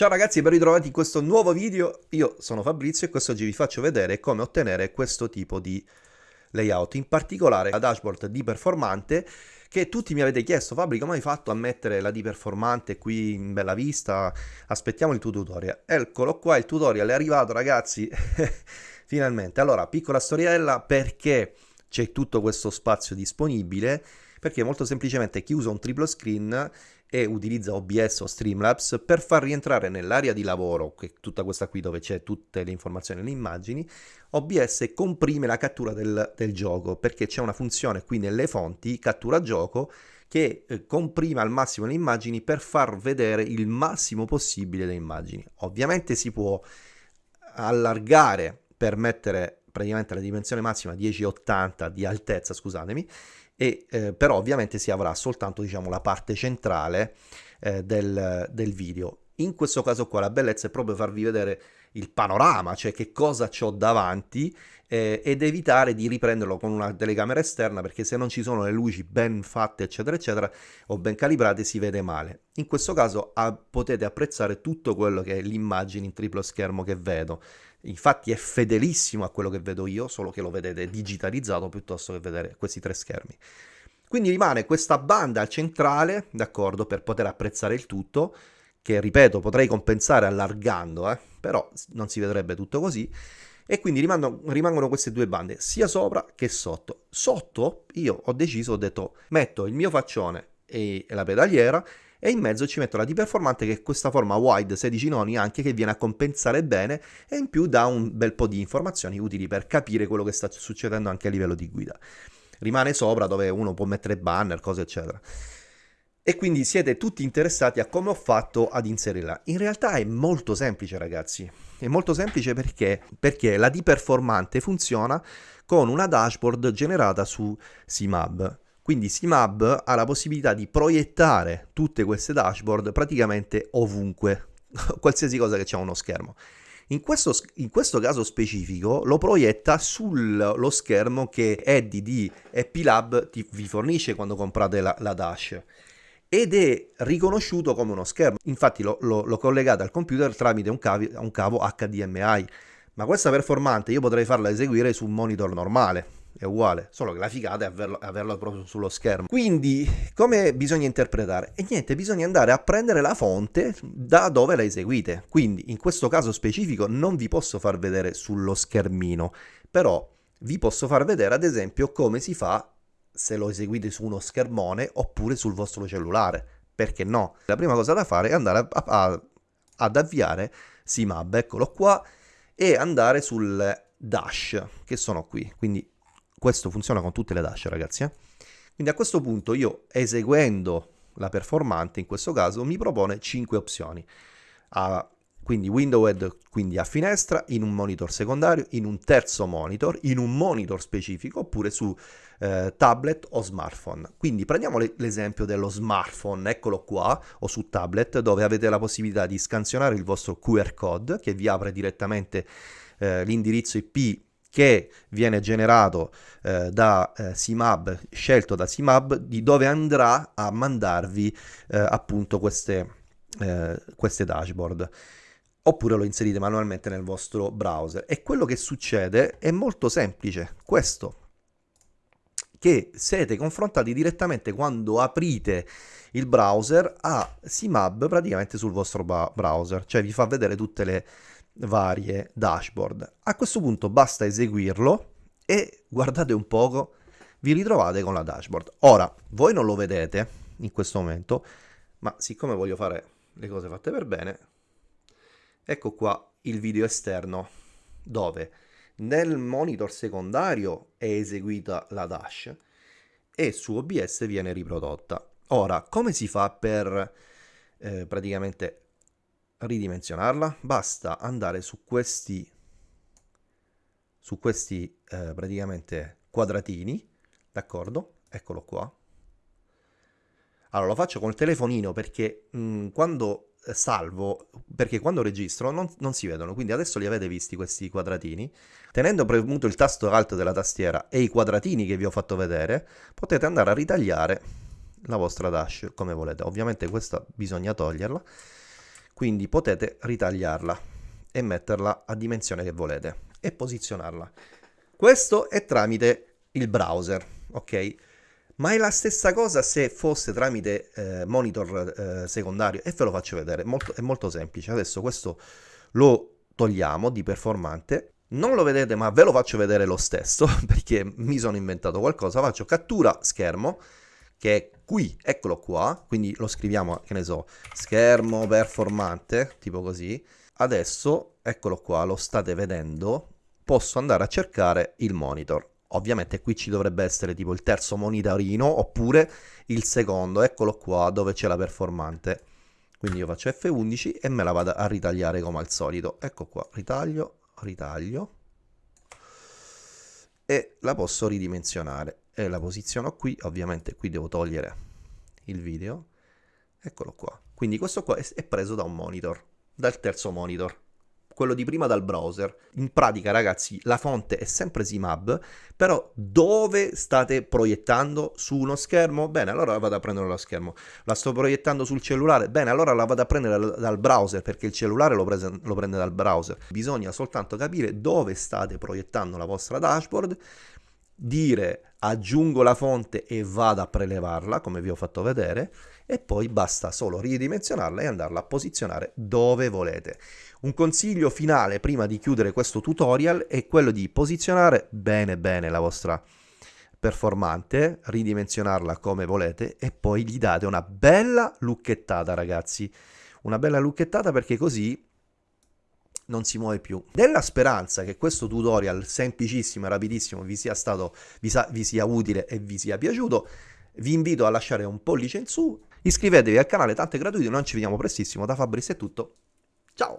Ciao ragazzi e ben ritrovati in questo nuovo video, io sono Fabrizio e quest'oggi vi faccio vedere come ottenere questo tipo di layout, in particolare la dashboard di performante che tutti mi avete chiesto Fabri come hai fatto a mettere la di performante qui in bella vista, aspettiamo il tuo tutorial, eccolo qua il tutorial è arrivato ragazzi, finalmente, allora piccola storiella perché c'è tutto questo spazio disponibile, perché molto semplicemente chi usa un triplo screen e utilizza OBS o Streamlabs per far rientrare nell'area di lavoro, che è tutta questa qui dove c'è tutte le informazioni e le immagini, OBS comprime la cattura del, del gioco perché c'è una funzione qui nelle fonti, cattura gioco, che eh, comprime al massimo le immagini per far vedere il massimo possibile le immagini. Ovviamente si può allargare per mettere praticamente la dimensione massima 1080 di altezza, scusatemi, e, eh, però ovviamente si avrà soltanto diciamo, la parte centrale eh, del, del video. In questo caso qua la bellezza è proprio farvi vedere il panorama, cioè che cosa ho davanti eh, ed evitare di riprenderlo con una telecamera esterna perché se non ci sono le luci ben fatte eccetera eccetera o ben calibrate si vede male. In questo caso a, potete apprezzare tutto quello che è l'immagine in triplo schermo che vedo infatti è fedelissimo a quello che vedo io, solo che lo vedete digitalizzato piuttosto che vedere questi tre schermi. Quindi rimane questa banda al centrale, d'accordo, per poter apprezzare il tutto, che ripeto potrei compensare allargando, eh, però non si vedrebbe tutto così, e quindi rimangono, rimangono, queste due bande, sia sopra che sotto. Sotto io ho deciso, ho detto, metto il mio faccione e la pedaliera e in mezzo ci metto la D-Performante che è questa forma wide 16 noni anche che viene a compensare bene e in più dà un bel po' di informazioni utili per capire quello che sta succedendo anche a livello di guida. Rimane sopra dove uno può mettere banner, cose eccetera. E quindi siete tutti interessati a come ho fatto ad inserirla. In realtà è molto semplice ragazzi, è molto semplice perché, perché la D-Performante funziona con una dashboard generata su CMAB. Quindi SIMAB ha la possibilità di proiettare tutte queste dashboard praticamente ovunque, qualsiasi cosa che c'è uno schermo. In questo, in questo, caso specifico lo proietta sullo schermo che Eddie di Epilab ti, vi fornisce quando comprate la, la, Dash ed è riconosciuto come uno schermo. Infatti lo, lo, lo collegate al computer tramite un, cavi, un cavo HDMI, ma questa performante io potrei farla eseguire su un monitor normale è uguale, solo che la figata è averlo, averlo, proprio sullo schermo. Quindi, come bisogna interpretare? E niente, bisogna andare a prendere la fonte da dove la eseguite. Quindi, in questo caso specifico, non vi posso far vedere sullo schermino, però vi posso far vedere, ad esempio, come si fa se lo eseguite su uno schermone oppure sul vostro cellulare. Perché no? La prima cosa da fare è andare a, a, ad avviare Simab, eccolo qua, e andare sul dash, che sono qui. Quindi questo funziona con tutte le dash ragazzi. Eh? Quindi a questo punto io eseguendo la performante in questo caso mi propone 5 opzioni. A, quindi window quindi a finestra, in un monitor secondario, in un terzo monitor, in un monitor specifico oppure su eh, tablet o smartphone. Quindi prendiamo l'esempio dello smartphone, eccolo qua, o su tablet dove avete la possibilità di scansionare il vostro QR code che vi apre direttamente eh, l'indirizzo IP che viene generato eh, da eh, CMAB, scelto da CMAB, di dove andrà a mandarvi eh, appunto queste, eh, queste dashboard. Oppure lo inserite manualmente nel vostro browser. E quello che succede è molto semplice. Questo. Che siete confrontati direttamente quando aprite il browser a CMAB praticamente sul vostro browser. Cioè vi fa vedere tutte le varie dashboard. A questo punto basta eseguirlo e guardate un poco, vi ritrovate con la dashboard. Ora, voi non lo vedete in questo momento, ma siccome voglio fare le cose fatte per bene, ecco qua il video esterno dove nel monitor secondario è eseguita la dash e su OBS viene riprodotta. Ora, come si fa per eh, praticamente ridimensionarla basta andare su questi su questi eh, praticamente quadratini d'accordo? Eccolo qua. Allora lo faccio col telefonino perché mh, mm, quando eh, salvo perché quando registro non, non, si vedono quindi adesso li avete visti questi quadratini. Tenendo premuto il tasto alto della tastiera e i quadratini che vi ho fatto vedere potete andare a ritagliare la vostra dash come volete. Ovviamente questa bisogna toglierla quindi potete ritagliarla e metterla a dimensione che volete e posizionarla. Questo è tramite il browser, ok? Ma è la stessa cosa se fosse tramite eh, monitor eh, secondario e ve lo faccio vedere, molto, è molto semplice. Adesso questo lo togliamo di performante, non lo vedete ma ve lo faccio vedere lo stesso perché mi sono inventato qualcosa, faccio cattura schermo che è qui, eccolo qua, quindi lo scriviamo, che ne so, schermo performante, tipo così. Adesso, eccolo qua, lo state vedendo, posso andare a cercare il monitor. Ovviamente qui ci dovrebbe essere tipo il terzo monitorino oppure il secondo, eccolo qua dove c'è la performante. Quindi io faccio F11 e me la vado a ritagliare come al solito. Ecco qua, ritaglio, ritaglio e la posso ridimensionare e la posiziono qui, ovviamente qui devo togliere il video, eccolo qua. Quindi questo qua è preso da un monitor, dal terzo monitor quello di prima dal browser. In pratica, ragazzi, la fonte è sempre Simab, però dove state proiettando? Su uno schermo? Bene, allora vado a prendere dallo schermo. La sto proiettando sul cellulare? Bene, allora la vado a prendere dal browser, perché il cellulare lo, prese, lo prende dal browser. Bisogna soltanto capire dove state proiettando la vostra dashboard, dire aggiungo la fonte e vado a prelevarla, come vi ho fatto vedere, e poi basta solo ridimensionarla e andarla a posizionare dove volete. Un consiglio finale prima di chiudere questo tutorial è quello di posizionare bene bene la vostra performante, ridimensionarla come volete e poi gli date una bella lucchettata ragazzi, una bella lucchettata perché così non si muove più. Nella speranza che questo tutorial semplicissimo e rapidissimo vi sia stato, vi, sa, vi sia utile e vi sia piaciuto, vi invito a lasciare un pollice in su Iscrivetevi al canale, tanto è gratuito, noi ci vediamo prestissimo. Da Fabrizio è tutto. Ciao!